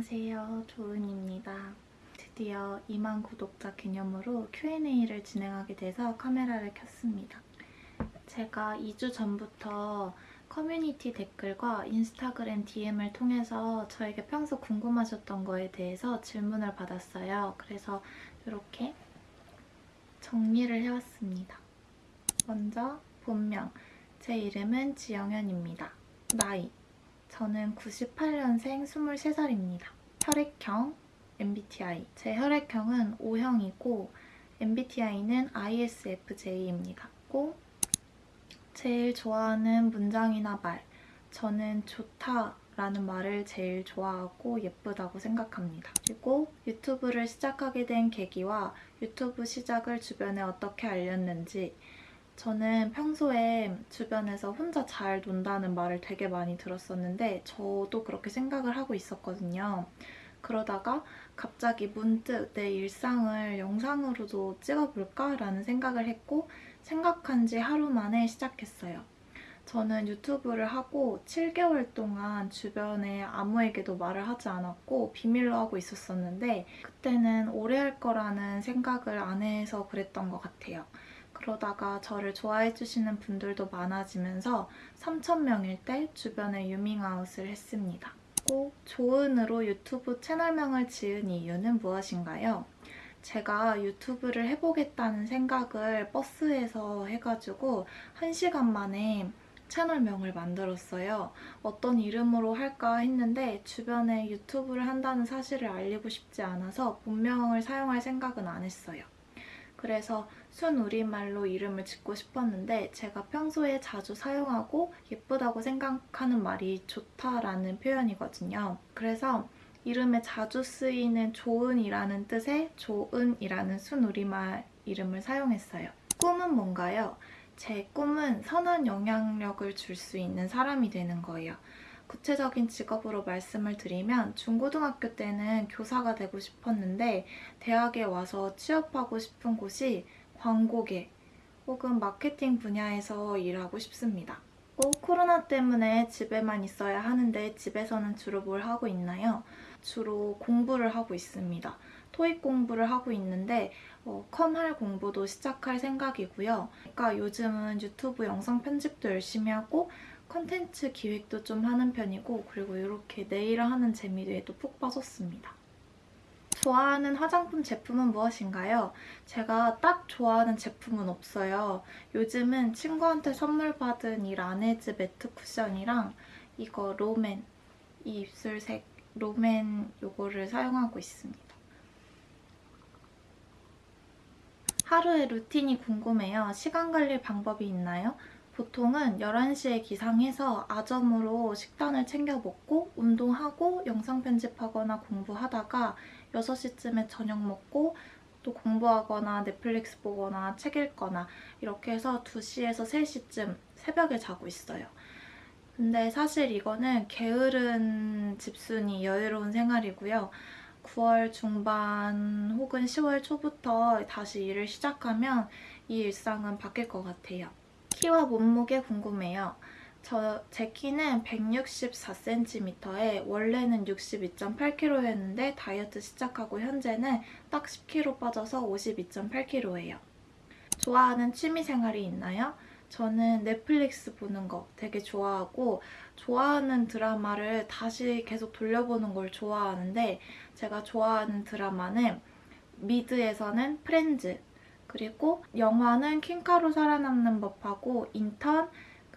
안녕하세요. 조은입니다. 드디어 2만 구독자 기념으로 Q&A를 진행하게 돼서 카메라를 켰습니다. 제가 2주 전부터 커뮤니티 댓글과 인스타그램 DM을 통해서 저에게 평소 궁금하셨던 거에 대해서 질문을 받았어요. 그래서 이렇게 정리를 해왔습니다. 먼저 본명, 제 이름은 지영현입니다. 나이, 저는 98년생 23살입니다. 혈액형 MBTI 제 혈액형은 O형이고 MBTI는 ISFJ입니다. 꼭 제일 좋아하는 문장이나 말 저는 좋다 라는 말을 제일 좋아하고 예쁘다고 생각합니다. 그리고 유튜브를 시작하게 된 계기와 유튜브 시작을 주변에 어떻게 알렸는지 저는 평소에 주변에서 혼자 잘 논다는 말을 되게 많이 들었었는데 저도 그렇게 생각을 하고 있었거든요. 그러다가 갑자기 문득 내 일상을 영상으로도 찍어볼까 라는 생각을 했고 생각한 지 하루 만에 시작했어요. 저는 유튜브를 하고 7개월 동안 주변에 아무에게도 말을 하지 않았고 비밀로 하고 있었었는데 그때는 오래 할 거라는 생각을 안 해서 그랬던 것 같아요. 그러다가 저를 좋아해 주시는 분들도 많아지면서 3,000명일 때 주변에 유밍아웃을 했습니다. 꼭 조은으로 유튜브 채널명을 지은 이유는 무엇인가요? 제가 유튜브를 해보겠다는 생각을 버스에서 해가지고 1시간 만에 채널명을 만들었어요. 어떤 이름으로 할까 했는데 주변에 유튜브를 한다는 사실을 알리고 싶지 않아서 본명을 사용할 생각은 안 했어요. 그래서 순우리말로 이름을 짓고 싶었는데 제가 평소에 자주 사용하고 예쁘다고 생각하는 말이 좋다라는 표현이거든요. 그래서 이름에 자주 쓰이는 조은이라는 뜻의 조은이라는 순우리말 이름을 사용했어요. 꿈은 뭔가요? 제 꿈은 선한 영향력을 줄 수 있는 사람이 되는 거예요. 구체적인 직업으로 말씀을 드리면 중고등학교 때는 교사가 되고 싶었는데 대학에 와서 취업하고 싶은 곳이 광고계 혹은 마케팅 분야에서 일하고 싶습니다. 꼭 코로나 때문에 집에만 있어야 하는데 집에서는 주로 뭘 하고 있나요? 주로 공부를 하고 있습니다. 토익 공부를 하고 있는데 어, 컴할 공부도 시작할 생각이고요. 그러니까 요즘은 유튜브 영상 편집도 열심히 하고 컨텐츠 기획도 좀 하는 편이고 그리고 이렇게 네일을 하는 재미에 도푹 빠졌습니다. 좋아하는 화장품 제품은 무엇인가요? 제가 딱 좋아하는 제품은 없어요. 요즘은 친구한테 선물 받은 이 라네즈 매트 쿠션이랑 이거 롬앤 이 입술색 롬앤 요거를 사용하고 있습니다. 하루의 루틴이 궁금해요. 시간 관리 방법이 있나요? 보통은 11시에 기상해서 아점으로 식단을 챙겨 먹고 운동하고 영상 편집하거나 공부하다가 6시쯤에 저녁 먹고 또 공부하거나 넷플릭스 보거나 책 읽거나 이렇게 해서 2시에서 3시쯤 새벽에 자고 있어요. 근데 사실 이거는 게으른 집순이 여유로운 생활이고요. 9월 중반 혹은 10월 초부터 다시 일을 시작하면 이 일상은 바뀔 것 같아요. 키와 몸무게 궁금해요. 저, 제 키는 164cm에 원래는 62.8kg였는데 다이어트 시작하고 현재는 딱 10kg 빠져서 52.8kg예요. 좋아하는 취미생활이 있나요? 저는 넷플릭스 보는 거 되게 좋아하고 좋아하는 드라마를 다시 계속 돌려보는 걸 좋아하는데 제가 좋아하는 드라마는 미드에서는 프렌즈 그리고 영화는 킹카로 살아남는 법하고 인턴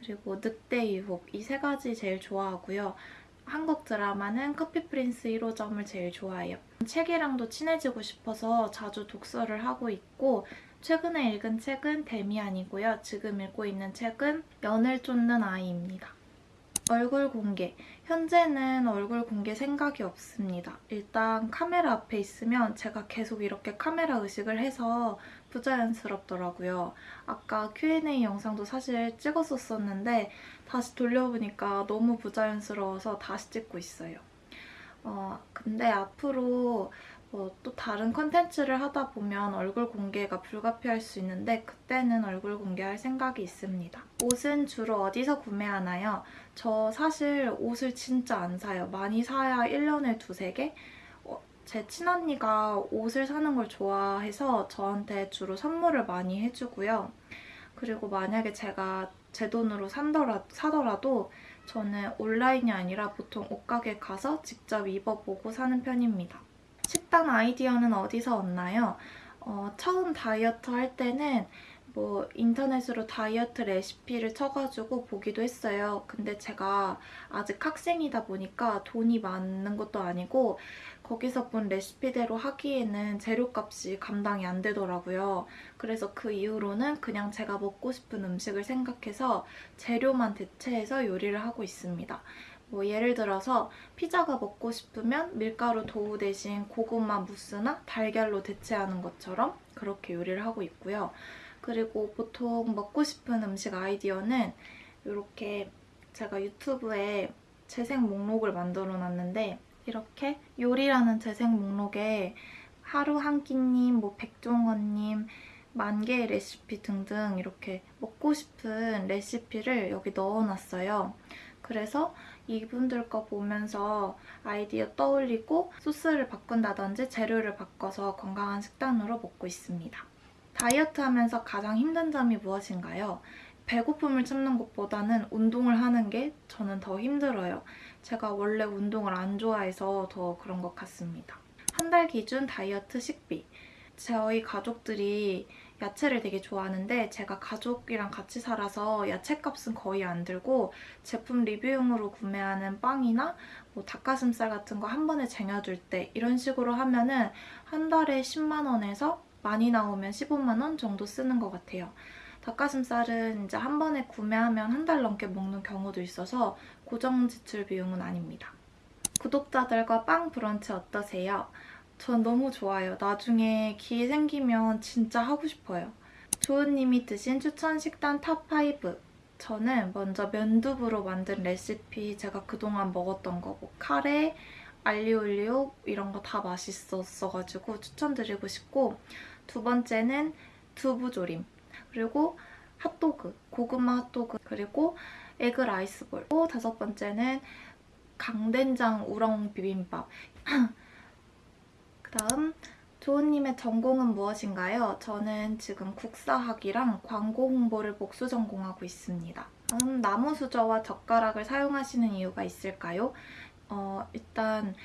그리고 늑대 유혹 이 세 가지 제일 좋아하고요. 한국 드라마는 커피 프린스 1호점을 제일 좋아해요. 책이랑도 친해지고 싶어서 자주 독서를 하고 있고 최근에 읽은 책은 데미안이고요. 지금 읽고 있는 책은 연을 쫓는 아이입니다. 얼굴 공개. 현재는 얼굴 공개 생각이 없습니다. 일단 카메라 앞에 있으면 제가 계속 이렇게 카메라 의식을 해서 부자연스럽더라고요. 아까 Q&A 영상도 사실 찍었었었는데 다시 돌려보니까 너무 부자연스러워서 다시 찍고 있어요. 어, 근데 앞으로 뭐 또 다른 컨텐츠를 하다 보면 얼굴 공개가 불가피할 수 있는데 그때는 얼굴 공개할 생각이 있습니다. 옷은 주로 어디서 구매하나요? 저 사실 옷을 진짜 안 사요. 많이 사야 1년에 두세 개? 어, 제 친언니가 옷을 사는 걸 좋아해서 저한테 주로 선물을 많이 해주고요. 그리고 만약에 제가 제 돈으로 산더라, 사더라도 저는 온라인이 아니라 보통 옷가게 가서 직접 입어보고 사는 편입니다. 식단 아이디어는 어디서 얻나요? 어, 처음 다이어트 할 때는 뭐 인터넷으로 다이어트 레시피를 쳐가지고 보기도 했어요. 근데 제가 아직 학생이다 보니까 돈이 많은 것도 아니고 거기서 본 레시피대로 하기에는 재료값이 감당이 안 되더라고요. 그래서 그 이후로는 그냥 제가 먹고 싶은 음식을 생각해서 재료만 대체해서 요리를 하고 있습니다. 뭐 예를 들어서 피자가 먹고 싶으면 밀가루 도우 대신 고구마 무스나 달걀로 대체하는 것처럼 그렇게 요리를 하고 있고요. 그리고 보통 먹고 싶은 음식 아이디어는 이렇게 제가 유튜브에 재생 목록을 만들어 놨는데 이렇게 요리라는 재생 목록에 하루 한 끼님, 뭐 백종원님, 만 개의 레시피 등등 이렇게 먹고 싶은 레시피를 여기 넣어놨어요. 그래서 이분들 거 보면서 아이디어 떠올리고 소스를 바꾼다든지 재료를 바꿔서 건강한 식단으로 먹고 있습니다. 다이어트 하면서 가장 힘든 점이 무엇인가요? 배고픔을 참는 것보다는 운동을 하는 게 저는 더 힘들어요. 제가 원래 운동을 안 좋아해서 더 그런 것 같습니다. 한 달 기준 다이어트 식비. 저희 가족들이 야채를 되게 좋아하는데 제가 가족이랑 같이 살아서 야채값은 거의 안 들고 제품 리뷰용으로 구매하는 빵이나 뭐 닭가슴살 같은 거 한 번에 쟁여줄 때 이런 식으로 하면 은 한 달에 10만 원에서 많이 나오면 15만 원 정도 쓰는 것 같아요. 닭가슴살은 이제 한 번에 구매하면 한 달 넘게 먹는 경우도 있어서 고정 지출 비용은 아닙니다. 구독자들과 빵 브런치 어떠세요? 전 너무 좋아요. 나중에 기회 생기면 진짜 하고 싶어요. 조은님이 드신 추천 식단 top5 저는 먼저 면두부로 만든 레시피 제가 그동안 먹었던 거뭐 카레, 알리올리오 이런 거 다 맛있었어가지고 추천드리고 싶고 두 번째는 두부조림 그리고 핫도그, 고구마 핫도그, 그리고 에그 라이스볼. 또 다섯 번째는 강된장 우렁 비빔밥. 그다음 조은님의 전공은 무엇인가요? 저는 지금 국사학이랑 광고 홍보를 복수 전공하고 있습니다. 음, 나무 수저와 젓가락을 사용하시는 이유가 있을까요? 어, 일단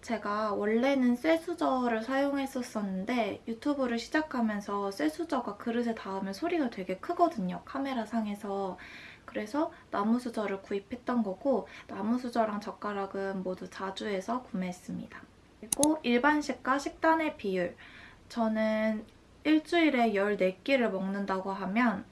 제가 원래는 쇠수저를 사용했었었는데 유튜브를 시작하면서 쇠수저가 그릇에 닿으면 소리가 되게 크거든요. 카메라 상에서. 그래서 나무수저를 구입했던 거고 나무수저랑 젓가락은 모두 자주해서 구매했습니다. 그리고 일반식과 식단의 비율. 저는 일주일에 14끼를 먹는다고 하면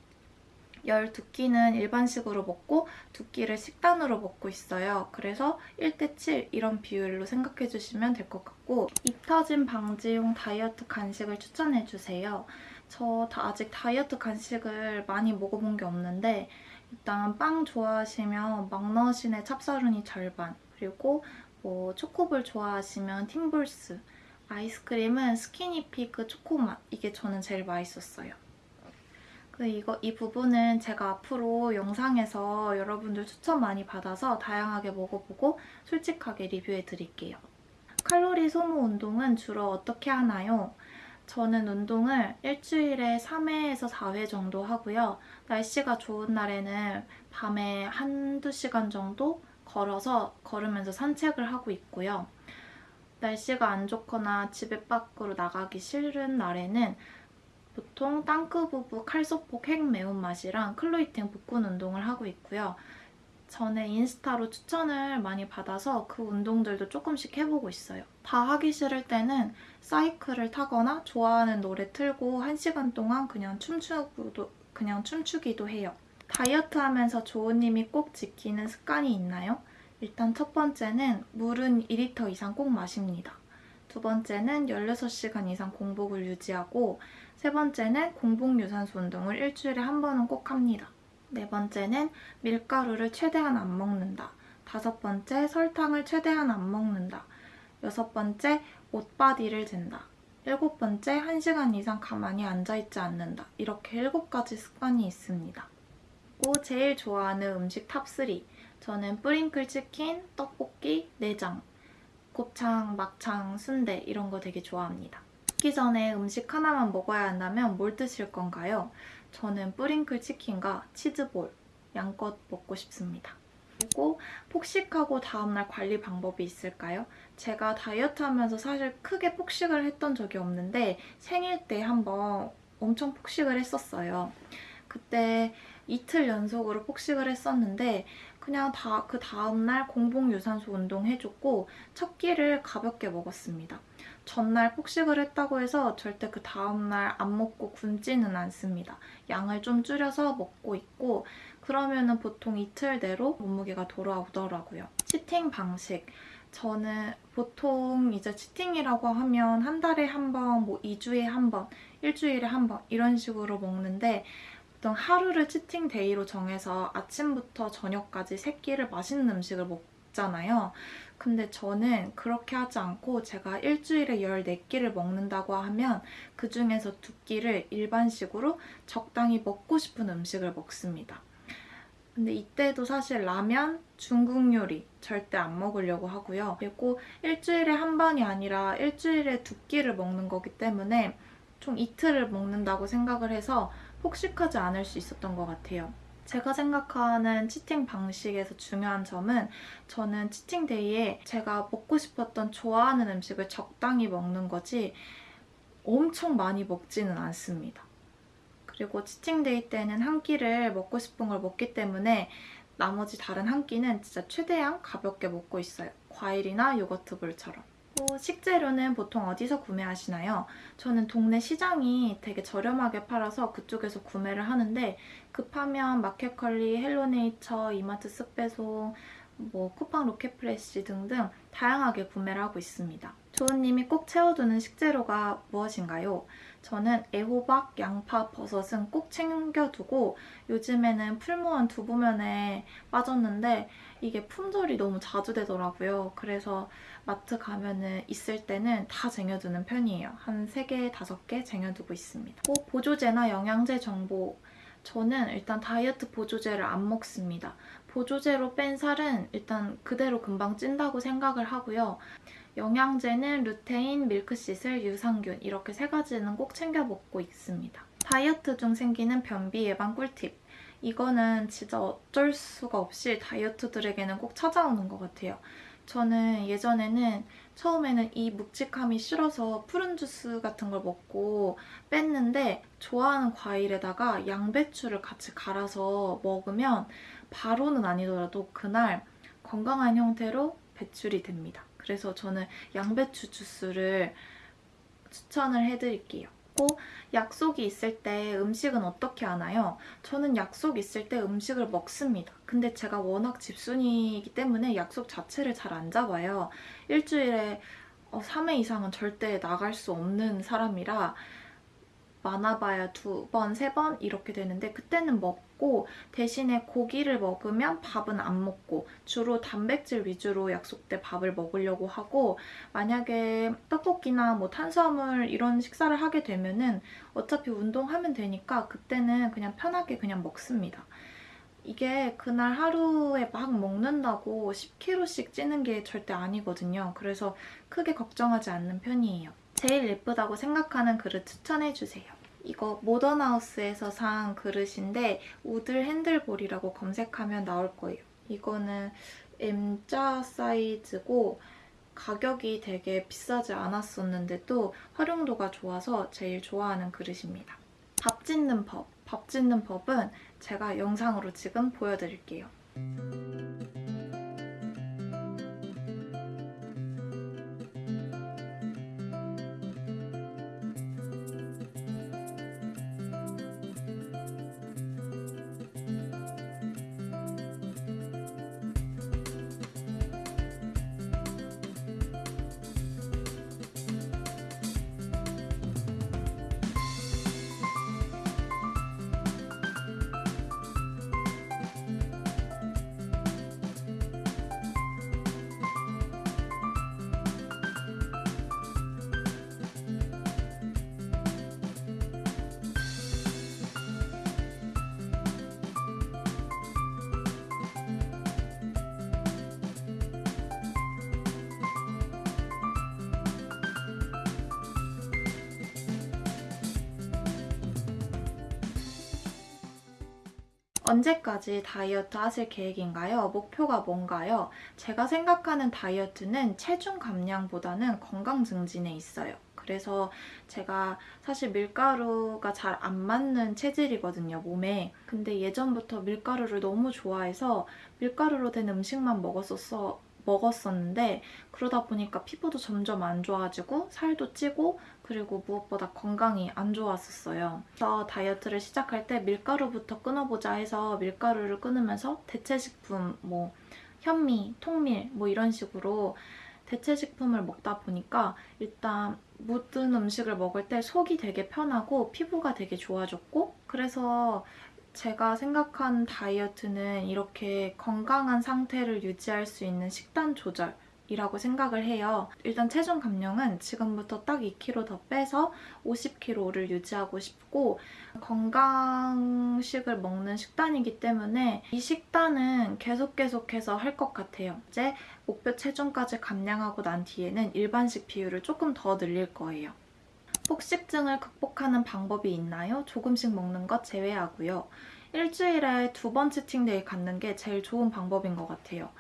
12끼는 일반식으로 먹고 2끼를 식단으로 먹고 있어요. 그래서 1대 7 이런 비율로 생각해주시면 될 것 같고 입 터짐 방지용 다이어트 간식을 추천해주세요. 저 아직 다이어트 간식을 많이 먹어본 게 없는데 일단 빵 좋아하시면 막너신의 찹쌀은이 절반 그리고 뭐 초코볼 좋아하시면 팀볼스 아이스크림은 스키니피그 초코맛 이게 저는 제일 맛있었어요. 그 이거 이 부분은 제가 앞으로 영상에서 여러분들 추천 많이 받아서 다양하게 먹어보고 솔직하게 리뷰해 드릴게요. 칼로리 소모 운동은 주로 어떻게 하나요? 저는 운동을 일주일에 3회에서 4회 정도 하고요. 날씨가 좋은 날에는 밤에 한두 시간 정도 걸어서 걸으면서 산책을 하고 있고요. 날씨가 안 좋거나 집에 밖으로 나가기 싫은 날에는 보통 땅크부부 칼소폭 핵 매운맛이랑 클로이팅 복근 운동을 하고 있고요. 전에 인스타로 추천을 많이 받아서 그 운동들도 조금씩 해보고 있어요. 다 하기 싫을 때는 사이클을 타거나 좋아하는 노래 틀고 1시간 동안 그냥 춤추기도, 그냥 춤추기도 해요. 다이어트 하면서 조은님이 꼭 지키는 습관이 있나요? 일단 첫 번째는 물은 2리터 이상 꼭 마십니다. 두 번째는 16시간 이상 공복을 유지하고 세 번째는 공복 유산소 운동을 일주일에 한 번은 꼭 합니다. 네 번째는 밀가루를 최대한 안 먹는다. 다섯 번째 설탕을 최대한 안 먹는다. 여섯 번째, 눈바디를 잰다. 일곱 번째, 한 시간 이상 가만히 앉아있지 않는다. 이렇게 일곱 가지 습관이 있습니다. 그리고 제일 좋아하는 음식 top3. 저는 뿌링클 치킨, 떡볶이, 내장, 곱창, 막창, 순대 이런 거 되게 좋아합니다. 먹기 전에 음식 하나만 먹어야 한다면 뭘 드실 건가요? 저는 뿌링클 치킨과 치즈볼, 양껏 먹고 싶습니다. 그리고 폭식하고 다음날 관리 방법이 있을까요? 제가 다이어트 하면서 사실 크게 폭식을 했던 적이 없는데 생일 때 한번 엄청 폭식을 했었어요. 그때 이틀 연속으로 폭식을 했었는데 그냥 다 그 다음날 공복 유산소 운동 해줬고 첫 끼를 가볍게 먹었습니다. 전날 폭식을 했다고 해서 절대 그 다음날 안 먹고 굶지는 않습니다. 양을 좀 줄여서 먹고 있고 그러면 은 보통 이틀 내로 몸무게가 돌아오더라고요. Cheating 방식. 저는 보통 이제 cheating이라고 하면 한 달에 한 번, 뭐 2주에 한 번, 일주일에 한 번 이런 식으로 먹는데 보통 하루를 cheating day로 정해서 아침부터 저녁까지 세 끼를 맛있는 음식을 먹잖아요. 근데 저는 그렇게 하지 않고 제가 일주일에 14끼를 먹는다고 하면 그 중에서 두 끼를 일반식으로 적당히 먹고 싶은 음식을 먹습니다. 근데 이때도 사실 라면, 중국 요리 절대 안 먹으려고 하고요. 그리고 일주일에 한 번이 아니라 일주일에 두 끼를 먹는 거기 때문에 총 이틀을 먹는다고 생각을 해서 폭식하지 않을 수 있었던 것 같아요. 제가 생각하는 치팅 방식에서 중요한 점은 저는 치팅데이에 제가 먹고 싶었던 좋아하는 음식을 적당히 먹는 거지 엄청 많이 먹지는 않습니다. 그리고 cheating day 때는 한 끼를 먹고 싶은 걸 먹기 때문에 나머지 다른 한 끼는 진짜 최대한 가볍게 먹고 있어요. 과일이나 요거트 bowl처럼. 어, 식재료는 보통 어디서 구매하시나요? 저는 동네 시장이 되게 저렴하게 팔아서 그쪽에서 구매를 하는데 급하면 마켓컬리, 헬로네이처, 이마트 쓱배송, 뭐 쿠팡 로켓프레시 등등 다양하게 구매를 하고 있습니다. 조은님이 꼭 채워두는 식재료가 무엇인가요? 저는 애호박, 양파, 버섯은 꼭 챙겨두고 요즘에는 풀무원 두부면에 빠졌는데 이게 품절이 너무 자주 되더라고요. 그래서 마트 가면은 있을 때는 다 쟁여두는 편이에요. 한 3개, 5개 쟁여두고 있습니다. 꼭 보조제나 영양제 정보 저는 일단 다이어트 보조제를 안 먹습니다. 보조제로 뺀 살은 일단 그대로 금방 찐다고 생각을 하고요. 영양제는 루테인, 밀크시슬, 유산균 이렇게 세 가지는 꼭 챙겨 먹고 있습니다. 다이어트 중 생기는 변비 예방 꿀팁. 이거는 진짜 어쩔 수가 없이 다이어트들에게는 꼭 찾아오는 것 같아요. 저는 예전에는 처음에는 이 묵직함이 싫어서 푸른 주스 같은 걸 먹고 뺐는데 좋아하는 과일에다가 양배추를 같이 갈아서 먹으면 바로는 아니더라도 그날 건강한 형태로 배출이 됩니다. 그래서 저는 양배추 주스를 추천을 해드릴게요. 고 약속이 있을 때 음식은 어떻게 하나요? 저는 약속 있을 때 음식을 먹습니다. 근데 제가 워낙 집순이기 때문에 약속 자체를 잘 안 잡아요. 일주일에 3회 어, 이상은 절대 나갈 수 없는 사람이라 많아봐야 두 번, 세 번 이렇게 되는데 그때는 먹고 대신에 고기를 먹으면 밥은 안 먹고 주로 단백질 위주로 약속 때 밥을 먹으려고 하고 만약에 떡볶이나 뭐 탄수화물 이런 식사를 하게 되면은 어차피 운동하면 되니까 그때는 그냥 편하게 그냥 먹습니다. 이게 그날 하루에 막 먹는다고 10kg씩 찌는 게 절대 아니거든요. 그래서 크게 걱정하지 않는 편이에요. 제일 예쁘다고 생각하는 그릇 추천해주세요. 이거 모던하우스에서 산 그릇인데 우들 핸들볼이라고 검색하면 나올 거예요. 이거는 M자 사이즈고 가격이 되게 비싸지 않았었는데도 활용도가 좋아서 제일 좋아하는 그릇입니다. 밥 짓는 법. 밥 짓는 법은 제가 영상으로 지금 보여드릴게요. 언제까지 다이어트 하실 계획인가요? 목표가 뭔가요? 제가 생각하는 다이어트는 체중 감량보다는 건강 증진에 있어요. 그래서 제가 사실 밀가루가 잘 안 맞는 체질이거든요, 몸에. 근데 예전부터 밀가루를 너무 좋아해서 밀가루로 된 음식만 먹었었어. 먹었었는데 그러다 보니까 피부도 점점 안 좋아지고 살도 찌고 그리고 무엇보다 건강이 안 좋았었어요. 그래서 다이어트를 시작할 때 밀가루부터 끊어보자 해서 밀가루를 끊으면서 대체식품 뭐 현미, 통밀 뭐 이런 식으로 대체식품을 먹다 보니까 일단 모든 음식을 먹을 때 속이 되게 편하고 피부가 되게 좋아졌고 그래서 제가 생각한 다이어트는 이렇게 건강한 상태를 유지할 수 있는 식단 조절 이라고 생각을 해요. 일단 체중 감량은 지금부터 딱 2kg 더 빼서 50kg를 유지하고 싶고 건강식을 먹는 식단이기 때문에 이 식단은 계속 계속해서 할 것 같아요. 이제 목표 체중까지 감량하고 난 뒤에는 일반식 비율을 조금 더 늘릴 거예요. 폭식증을 극복하는 방법이 있나요? 조금씩 먹는 것 제외하고요. 일주일에 두 번 치팅데이 갖는 게 제일 좋은 방법인 것 같아요.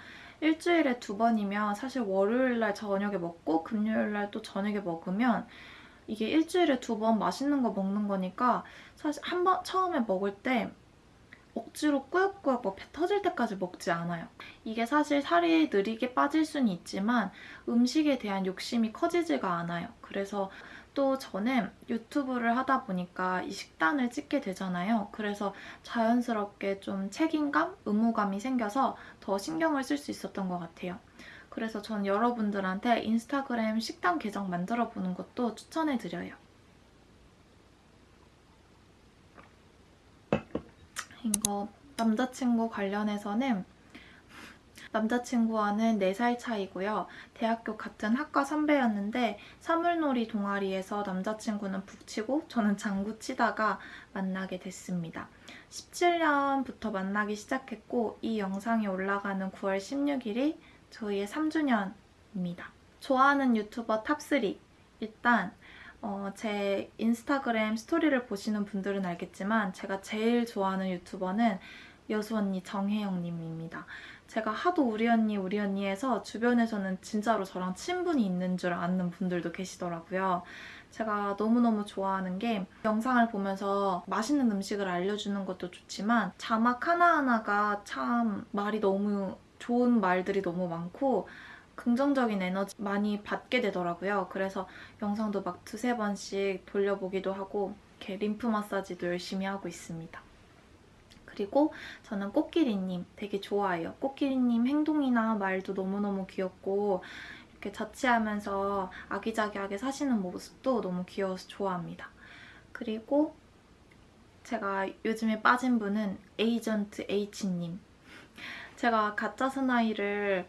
일주일에 두 번이면 사실 월요일날 저녁에 먹고 금요일날 또 저녁에 먹으면 이게 일주일에 두 번 맛있는 거 먹는 거니까 사실 한 번 처음에 먹을 때 억지로 꾸역꾸역 뭐배 터질 때까지 먹지 않아요. 이게 사실 살이 느리게 빠질 수는 있지만 음식에 대한 욕심이 커지지가 않아요. 그래서 또 저는 유튜브를 하다 보니까 이 식단을 찍게 되잖아요. 그래서 자연스럽게 좀 책임감, 의무감이 생겨서 더 신경을 쓸 수 있었던 것 같아요. 그래서 전 여러분들한테 인스타그램 식단 계정 만들어 보는 것도 추천해드려요. 이거 남자친구 관련해서는 남자친구와는 4살 차이고요. 대학교 같은 학과 선배였는데 사물놀이 동아리에서 남자친구는 북치고 저는 장구 치다가 만나게 됐습니다. 17년부터 만나기 시작했고 이 영상이 올라가는 9월 16일이 저희의 3주년입니다. 좋아하는 유튜버 top3 일단 어, 제 인스타그램 스토리를 보시는 분들은 알겠지만 제가 제일 좋아하는 유튜버는 여수 언니 정혜영님입니다. 제가 하도 우리 언니 우리 언니 해서 주변에서는 진짜로 저랑 친분이 있는 줄 아는 분들도 계시더라고요. 제가 너무너무 좋아하는 게 영상을 보면서 맛있는 음식을 알려주는 것도 좋지만 자막 하나하나가 참 말이 너무 좋은 말들이 너무 많고 긍정적인 에너지 많이 받게 되더라고요. 그래서 영상도 막 두세 번씩 돌려보기도 하고 이렇게 림프 마사지도 열심히 하고 있습니다. 그리고 저는 꽃기리님 되게 좋아해요. 꽃기리님 행동이나 말도 너무너무 귀엽고 이렇게 자취하면서 아기자기하게 사시는 모습도 너무 귀여워서 좋아합니다. 그리고 제가 요즘에 빠진 분은 에이전트 H님. 제가 가짜 스나이를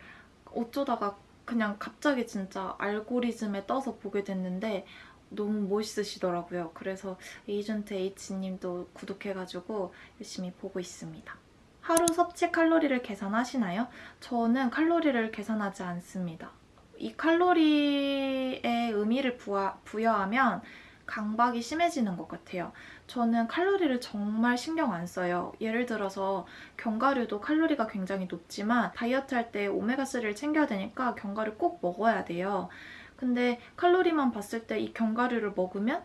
어쩌다가 그냥 갑자기 진짜 알고리즘에 떠서 보게 됐는데 너무 멋있으시더라고요. 그래서 에이전트 H님도 구독해가지고 열심히 보고 있습니다. 하루 섭취 칼로리를 계산하시나요? 저는 칼로리를 계산하지 않습니다. 이 칼로리에 의미를 부하, 부여하면 강박이 심해지는 것 같아요. 저는 칼로리를 정말 신경 안 써요. 예를 들어서 견과류도 칼로리가 굉장히 높지만 다이어트 할 때 오메가3를 챙겨야 되니까 견과류 꼭 먹어야 돼요. 근데 칼로리만 봤을 때 이 견과류를 먹으면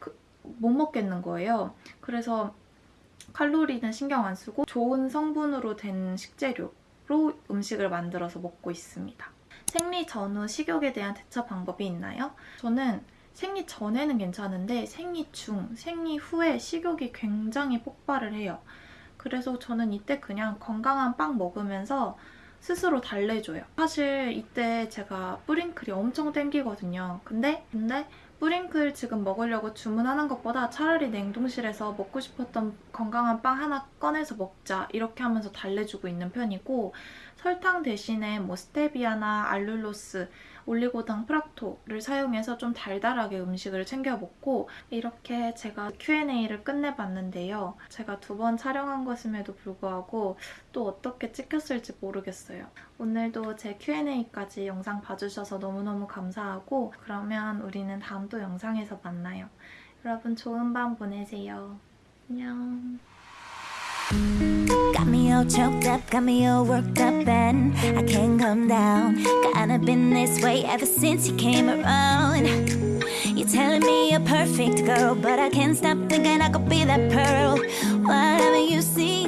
그, 못 먹겠는 거예요. 그래서 칼로리는 신경 안 쓰고 좋은 성분으로 된 식재료로 음식을 만들어서 먹고 있습니다. 생리 전후 식욕에 대한 대처 방법이 있나요? 저는 생리 전에는 괜찮은데 생리 중, 생리 후에 식욕이 굉장히 폭발을 해요. 그래서 저는 이때 그냥 건강한 빵 먹으면서 스스로 달래줘요. 사실 이때 제가 뿌링클이 엄청 땡기거든요. 근데 근데 뿌링클 지금 먹으려고 주문하는 것보다 차라리 냉동실에서 먹고 싶었던 건강한 빵 하나 꺼내서 먹자 이렇게 하면서 달래주고 있는 편이고 설탕 대신에 뭐 스테비아나 알룰로스 올리고당 프락토를 사용해서 좀 달달하게 음식을 챙겨 먹고 이렇게 제가 Q&A를 끝내봤는데요. 제가 두 번 촬영한 것임에도 불구하고 또 어떻게 찍혔을지 모르겠어요. 오늘도 제 Q&A까지 영상 봐주셔서 너무너무 감사하고 그러면 우리는 다음 또 영상에서 만나요. 여러분 좋은 밤 보내세요. 안녕. Got me all choked up, got me all worked up, and I can't come down. Kinda been this way ever since you came around. You're telling me you're perfect, girl, but I can't stop thinking I could be that pearl. Whatever you see